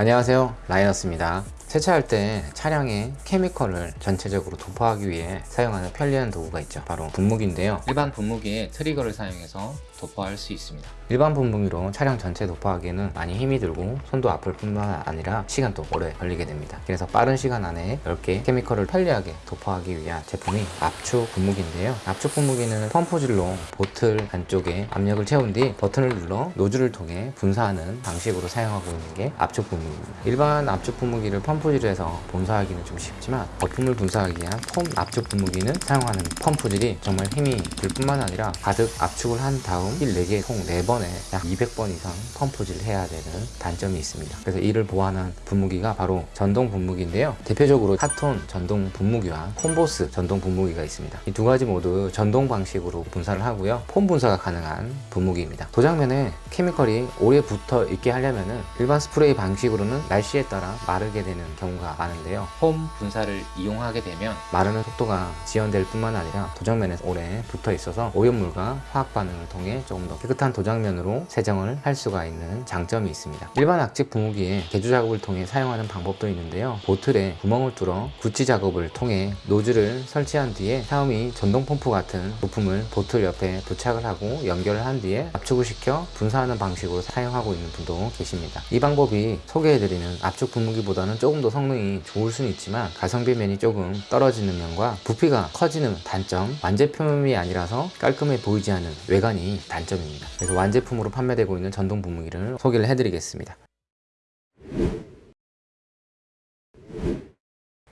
안녕하세요. 라이너스입니다. 세차할 때 차량의 케미컬을 전체적으로 도포하기 위해 사용하는 편리한 도구가 있죠. 바로 분무기인데요. 일반 분무기에 트리거를 사용해서 도포할 수 있습니다. 일반 분무기로 차량 전체 도포하기에는 많이 힘이 들고 손도 아플 뿐만 아니라 시간도 오래 걸리게 됩니다. 그래서 빠른 시간 안에 10개 케미컬을 편리하게 도포하기 위한 제품이 압축 분무기인데요. 압축 분무기는 펌프질로 보틀 안쪽에 압력을 채운 뒤 버튼을 눌러 노즐을 통해 분사하는 방식으로 사용하고 있는 게 압축 분무기입니다. 일반 압축 분무기를 펌프질에서 분사하기는 좀 쉽지만 거품을 분사하기 위한 폼 압축 분무기는 사용하는 펌프질이 정말 힘이 들 뿐만 아니라 가득 압축을 한 다음 실 4개 총 4번에 약 200번 이상 펌프질을 해야 되는 단점이 있습니다. 그래서 이를 보완한 분무기가 바로 전동 분무기인데요. 대표적으로 카톤 전동 분무기와 폼보스 전동 분무기가 있습니다. 이 두 가지 모두 전동 방식으로 분사를 하고요. 폼 분사가 가능한 분무기입니다. 도장면에 케미컬이 오래 붙어 있게 하려면 일반 스프레이 방식으로는 날씨에 따라 마르게 되는 경우가 많은데요. 폼 분사를 이용하게 되면 마르는 속도가 지연될 뿐만 아니라 도장면에 오래 붙어 있어서 오염물과 화학 반응을 통해 조금 더 깨끗한 도장면으로 세정을 할 수가 있는 장점이 있습니다. 일반 악직 분무기에 개조 작업을 통해 사용하는 방법도 있는데요. 보틀에 구멍을 뚫어 구치 작업을 통해 노즐을 설치한 뒤에 사음이 전동 펌프 같은 부품을 보틀 옆에 부착을 하고 연결을 한 뒤에 압축을 시켜 분사하는 방식으로 사용하고 있는 분도 계십니다. 이 방법이 소개해드리는 압축 분무기보다는 조금 더 성능이 좋을 수는 있지만 가성비 면이 조금 떨어지는 면과 부피가 커지는 단점 완제품이 아니라서 깔끔해 보이지 않는 외관이 단점입니다. 그래서 완제품으로 판매되고 있는 전동 분무기를 소개를 해드리겠습니다.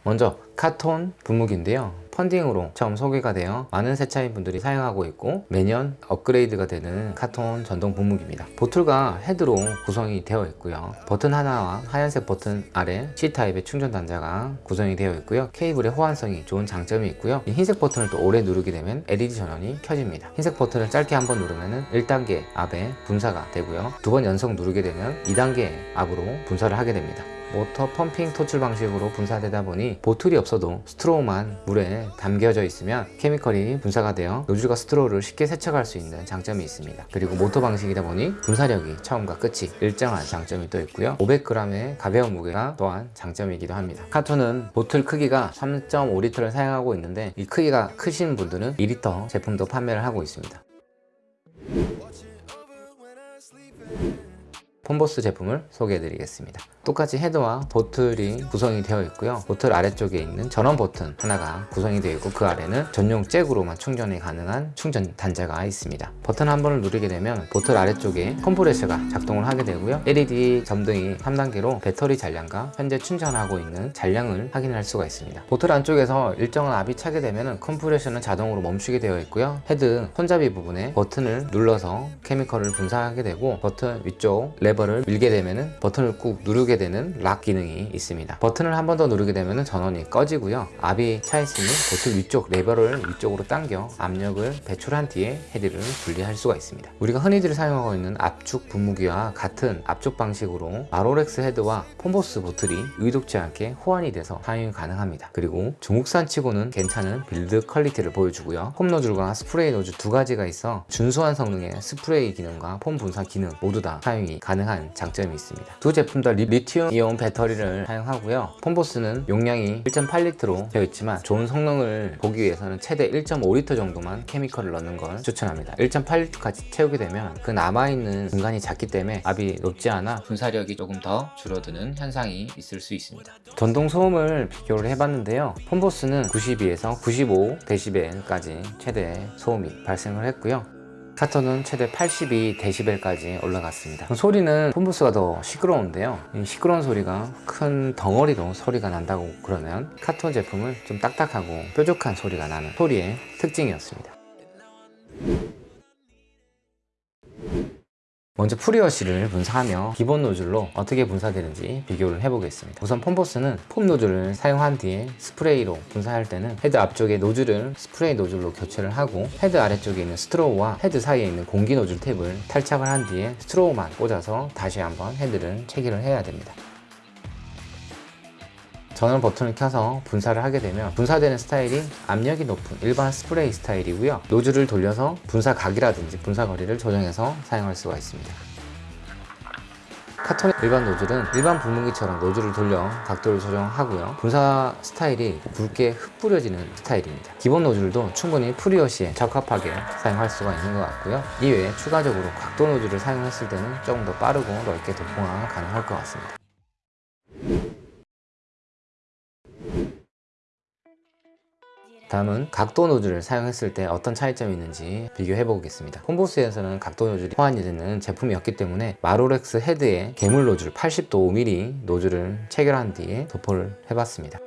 먼저 카톤 분무기인데요 펀딩으로 처음 소개가 되어 많은 세차인 분들이 사용하고 있고 매년 업그레이드가 되는 카톤 전동 분무기입니다. 보틀과 헤드로 구성이 되어 있고요. 버튼 하나와 하얀색 버튼 아래 C타입의 충전 단자가 구성이 되어 있고요. 케이블의 호환성이 좋은 장점이 있고요. 흰색 버튼을 또 오래 누르게 되면 LED 전원이 켜집니다. 흰색 버튼을 짧게 한 번 누르면 1단계 압에 분사가 되고요. 두 번 연속 누르게 되면 2단계 압으로 분사를 하게 됩니다 모터 펌핑 토출 방식으로 분사되다 보니 보틀이 없어도 스트로우만 물에 담겨져 있으면 케미컬이 분사가 되어 노즐과 스트로우를 쉽게 세척할 수 있는 장점이 있습니다. 그리고 모터 방식이다 보니 분사력이 처음과 끝이 일정한 장점이 또 있고요. 500g의 가벼운 무게가 또한 장점이기도 합니다. 카톤은 보틀 크기가 3.5리터를 사용하고 있는데 이 크기가 크신 분들은 2리터 제품도 판매를 하고 있습니다. 폼보스 제품을 소개해 드리겠습니다 똑같이 헤드와 보틀이 구성이 되어 있고요. 보틀 아래쪽에 있는 전원 버튼 하나가 구성이 되어 있고 그 아래는 전용 잭으로만 충전이 가능한 충전 단자가 있습니다. 버튼 한 번을 누르게 되면 보틀 아래쪽에 컴프레셔가 작동을 하게 되고요. LED 점등이 3단계로 배터리 잔량과 현재 충전하고 있는 잔량을 확인할 수가 있습니다. 보틀 안쪽에서 일정한 압이 차게 되면 컴프레셔는 자동으로 멈추게 되어 있고요. 헤드 손잡이 부분에 버튼을 눌러서 케미컬을 분사하게 되고 버튼 위쪽 레버를 밀게 되면 버튼을 꾹 누르게 되는 락 기능이 있습니다. 버튼을 한 번 더 누르게 되면 전원이 꺼지고요. 압이 차 있으니 보틀 위쪽 레버를 위쪽으로 당겨 압력을 배출한 뒤에 헤드를 분리할 수가 있습니다. 우리가 흔히들 사용하고 있는 압축 분무기와 같은 압축 방식으로 마로렉스 헤드와 폼보스 bottle이 의도치 않게 호환이 돼서 사용이 가능합니다. 그리고 중국산 치고는 괜찮은 build quality를 보여주고요. foam 노즐과 스프레이 노즐 두 가지가 있어 준수한 성능의 스프레이 기능과 foam 분사 기능 모두 다 사용이 가능한 장점이 있습니다. 두 제품 다 리, 리튬 이온 배터리를 사용하고요. 폼보스는 용량이 1.8리터로 되어 있지만 좋은 성능을 보기 위해서는 최대 1.5리터 정도만 chemical을 넣는 걸 추천합니다. 1.8리터까지 채우게 되면 그 남아있는 공간이 작기 때문에 압이 높지 않아 분사력이 조금 더 줄어드는 현상이 있을 수 있습니다. 전동 소음을 비교를 해봤는데요. 폼보스는 92에서 95dB까지 최대 소음이 발생을 했고요 카톤은 최대 82dB까지 올라갔습니다. 소리는 폼보스가 더 시끄러운데요. 시끄러운 소리가 큰 덩어리로 소리가 난다고 그러면 카톤 제품은 좀 딱딱하고 뾰족한 소리가 나는 소리의 특징이었습니다 먼저 pre-wash를 분사하며 기본 노즐로 어떻게 분사되는지 비교를 해보겠습니다. 우선 폼보스는 foam 노즐을 사용한 뒤에 스프레이로 분사할 때는 헤드 앞쪽에 노즐을 스프레이 노즐로 교체를 하고 헤드 아래쪽에 있는 스트로우와 헤드 사이에 있는 공기 노즐 탭을 탈착을 한 뒤에 스트로우만 꽂아서 다시 한번 헤드를 체결을 해야 됩니다 전원 버튼을 켜서 분사를 하게 되면 분사되는 스타일이 압력이 높은 일반 스프레이 스타일이고요. 노즐을 돌려서 분사 각이라든지 분사 거리를 조정해서 사용할 수가 있습니다. 카톤 일반 노즐은 일반 분무기처럼 노즐을 돌려 각도를 조정하고요. 분사 스타일이 굵게 흩뿌려지는 스타일입니다. 기본 노즐도 충분히 pre-wash에 적합하게 사용할 수가 있는 것 같고요. 이외에 추가적으로 각도 노즐을 사용했을 때는 조금 더 빠르고 넓게 도포가 가능할 것 같습니다 다음은 각도 노즐을 사용했을 때 어떤 차이점이 있는지 비교해 보겠습니다. 폼보스에서는 각도 노즐이 호환이 되는 제품이었기 때문에 마로렉스 헤드에 괴물 노즐 80도 5mm 노즐을 체결한 뒤에 도포를 해봤습니다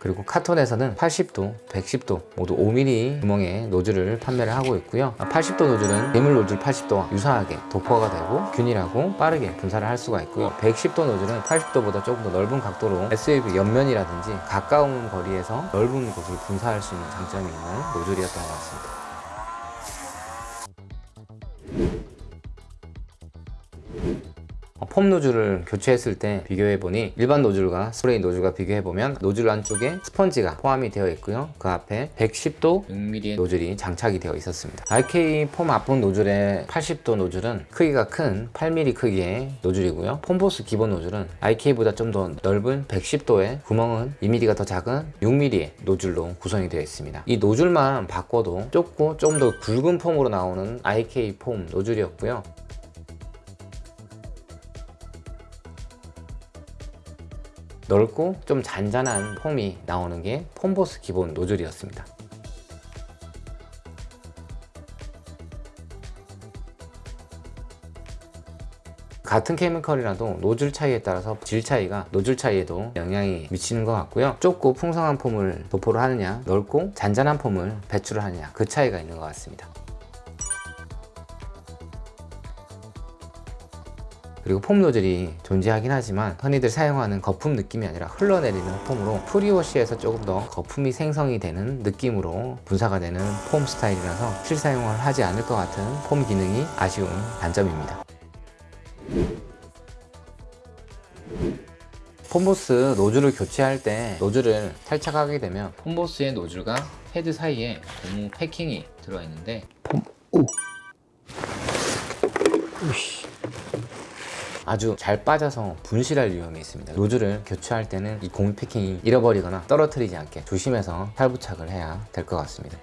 그리고 카톤에서는 80도, 110도 모두 5mm 구멍의 노즐을 판매를 하고 있고요. 80도 노즐은 괴물 노즐 80도와 유사하게 도포가 되고 균일하고 빠르게 분사를 할 수가 있고요. 110도 노즐은 80도보다 조금 더 넓은 각도로 SUV 옆면이라든지 가까운 거리에서 넓은 곳을 분사할 수 있는 장점이 있는 노즐이었던 것 같습니다 foam 노즐을 교체했을 때 비교해보니 일반 노즐과 스프레이 노즐과 비교해보면 노즐 안쪽에 스펀지가 포함이 되어 있고요. 그 앞에 110도 6mm의 노즐이 장착이 되어 있었습니다. IK foam 앞본 노즐의 80도 노즐은 크기가 큰 8mm 크기의 노즐이고요. 폼보스 기본 노즐은 IK보다 좀 더 넓은 110도의 구멍은 2mm가 더 작은 6mm의 노즐로 구성이 되어 있습니다. 이 노즐만 바꿔도 좁고 좀 더 굵은 foam으로 나오는 IK foam 노즐이었고요 넓고 좀 잔잔한 폼이 나오는 게 폼보스 기본 노즐이었습니다. 같은 케미컬이라도 노즐 차이에 따라서 질 차이가 노즐 차이에도 영향이 미치는 것 같고요. 좁고 풍성한 폼을 도포를 하느냐 넓고 잔잔한 폼을 배출을 하느냐 그 차이가 있는 것 같습니다 그리고 foam 노즐이 존재하긴 하지만 흔히들 사용하는 거품 느낌이 아니라 흘러내리는 foam으로 pre-wash에서 조금 더 거품이 생성이 되는 느낌으로 분사가 되는 foam 스타일이라서 실사용을 하지 않을 것 같은 foam 기능이 아쉬운 단점입니다 폼보스 노즐을 교체할 때 노즐을 탈착하게 되면 폼보스의 노즐과 헤드 사이에 고무 패킹이 들어있는데 폼... 오! 우씨. 아주 잘 빠져서 분실할 위험이 있습니다. 노즐을 교체할 때는 이 고무 패킹이 잃어버리거나 떨어뜨리지 않게 조심해서 탈부착을 해야 될 것 같습니다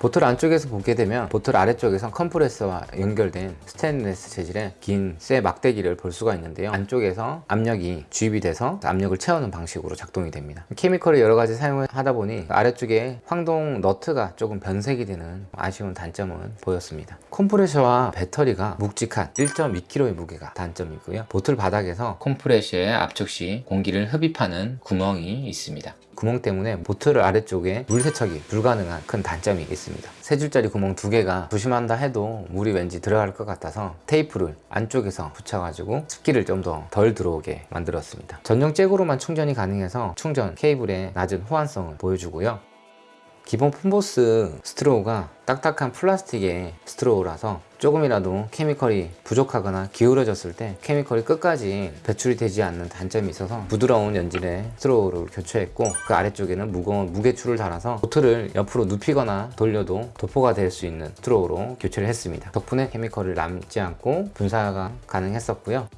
bottle 안쪽에서 보게 되면 bottle 아래쪽에선 컴프레서와 연결된 스테인레스 재질의 긴 쇠 막대기를 볼 수가 있는데요. 안쪽에서 압력이 주입이 돼서 압력을 채우는 방식으로 작동이 됩니다. chemical을 여러 가지 사용을 하다 보니 아래쪽에 황동 너트가 조금 변색이 되는 아쉬운 단점은 보였습니다. 컴프레셔와 배터리가 묵직한 1.2kg의 무게가 단점이고요. bottle 바닥에서 컴프레셔의 압축 시 공기를 흡입하는 구멍이 있습니다 구멍 때문에 bottle 아래쪽에 물 세척이 불가능한 큰 단점이 있습니다. 세 줄짜리 구멍 두 개가 조심한다 해도 물이 왠지 들어갈 것 같아서 테이프를 안쪽에서 붙여가지고 습기를 좀 더 덜 들어오게 만들었습니다. 전용 잭으로만 충전이 가능해서 충전 케이블의 낮은 호환성을 보여주고요. 기본 폼보스 스트로우가 딱딱한 플라스틱의 스트로우라서 조금이라도 chemical이 부족하거나 기울어졌을 때 chemical이 끝까지 배출이 되지 않는 단점이 있어서 부드러운 연질의 스트로우를 교체했고 그 아래쪽에는 무거운 무게줄을 달아서 bottle을 옆으로 눕히거나 돌려도 도포가 될 수 있는 스트로우로 교체를 했습니다. 덕분에 chemical을 남지 않고 분사가 가능했었고요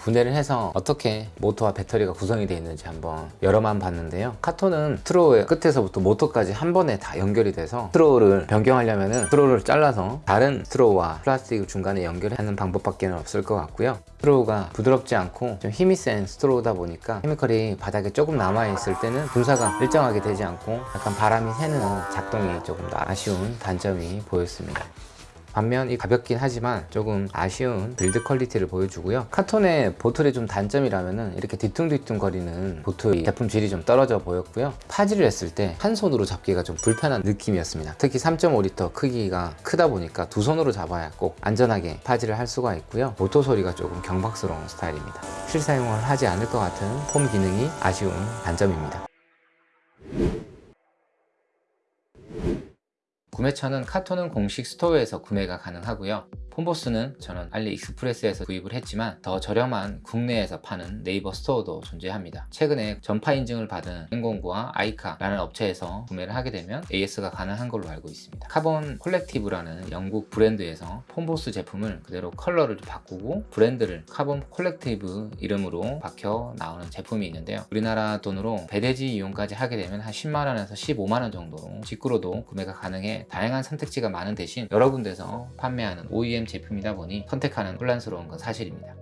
분해를 해서 어떻게 모터와 배터리가 구성이 되어 있는지 한번 열어만 봤는데요. 카톤은 스트로우의 끝에서부터 모터까지 한 번에 다 연결이 돼서 스트로우를 변경하려면 은 스트로우를 잘라서 다른 스트로우와 플라스틱을 중간에 연결하는 방법밖에 없을 것 같고요. 스트로우가 부드럽지 않고 좀 힘이 센 스트로우다 보니까 chemical이 바닥에 조금 남아있을 때는 분사가 일정하게 되지 않고 약간 바람이 새는 작동이 조금 더 아쉬운 단점이 보였습니다 반면 이 가볍긴 하지만 조금 아쉬운 build quality를 보여주고요. 카톤의 bottle의 좀 단점이라면 이렇게 뒤뚱뒤뚱 거리는 bottle 제품 질이 좀 떨어져 보였고요. 파지를 했을 때 한 손으로 잡기가 좀 불편한 느낌이었습니다. 특히 3.5L 크기가 크다 보니까 두 손으로 잡아야 꼭 안전하게 파지를 할 수가 있고요. 모터 소리가 조금 경박스러운 스타일입니다. 실사용을 하지 않을 것 같은 foam 기능이 아쉬운 단점입니다 구매처는 카톤은 공식 store에서 구매가 가능하고요. 폼보스는 저는 알리익스프레스에서 구입을 했지만 더 저렴한 국내에서 파는 네이버 store도 존재합니다. 최근에 전파 인증을 받은 행공구와 아이카라는 업체에서 구매를 하게 되면 AS가 가능한 걸로 알고 있습니다. Carbon Collective라는 영국 브랜드에서 폼보스 제품을 그대로 컬러를 바꾸고 브랜드를 Carbon Collective 이름으로 박혀 나오는 제품이 있는데요. 우리나라 돈으로 배대지 이용까지 하게 되면 한 10만원에서 15만원 정도로 직구로도 구매가 가능해 다양한 선택지가 많은 대신 여러 군데서 판매하는 OEM 제품이다 보니 선택하는 혼란스러운 건 사실입니다.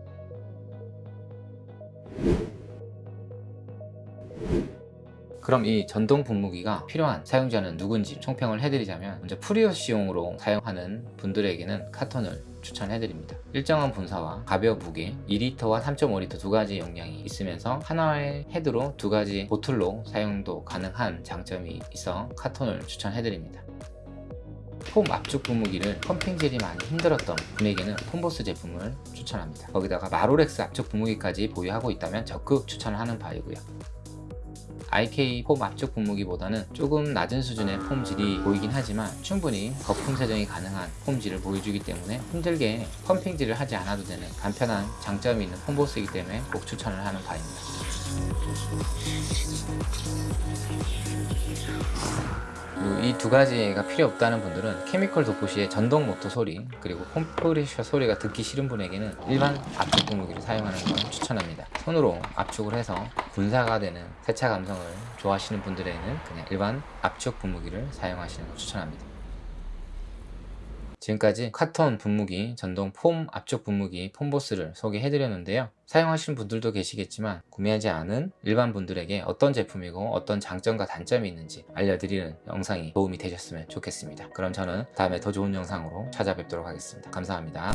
그럼 이 전동 분무기가 필요한 사용자는 누군지 총평을 해드리자면 먼저 pre-wash용으로 사용하는 분들에게는 카톤을 추천해드립니다. 일정한 분사와 가벼운 무게 2리터와 3.5리터 두 가지 용량이 있으면서 하나의 헤드로 두 가지 bottle로 사용도 가능한 장점이 있어 카톤을 추천해드립니다. foam 압축 분무기를 pumping질이 많이 힘들었던 분에게는 폼보스 제품을 추천합니다. 거기다가 마로렉스 압축 분무기까지 보유하고 있다면 적극 추천을 하는 바이고요. IK foam 압축 분무기보다는 조금 낮은 수준의 foam질이 보이긴 하지만 충분히 거품 세정이 가능한 foam질을 보여주기 때문에 힘들게 pumping질을 하지 않아도 되는 간편한 장점이 있는 폼보스이기 때문에 꼭 추천을 하는 바입니다. 이 두 가지가 필요 없다는 분들은 chemical 도포 시의 전동 모터 소리 그리고 컴프레셔 소리가 듣기 싫은 분에게는 일반 압축 분무기를 사용하는 걸 추천합니다. 손으로 압축을 해서 분사가 되는 세차 감성을 좋아하시는 분들에는 그냥 일반 압축 분무기를 사용하시는 걸 추천합니다 지금까지 카톤 분무기, 전동 폼 압축 분무기 폼보스를 소개해드렸는데요. 사용하시는 분들도 계시겠지만 구매하지 않은 일반 분들에게 어떤 제품이고 어떤 장점과 단점이 있는지 알려드리는 영상이 도움이 되셨으면 좋겠습니다. 그럼 저는 다음에 더 좋은 영상으로 찾아뵙도록 하겠습니다. 감사합니다.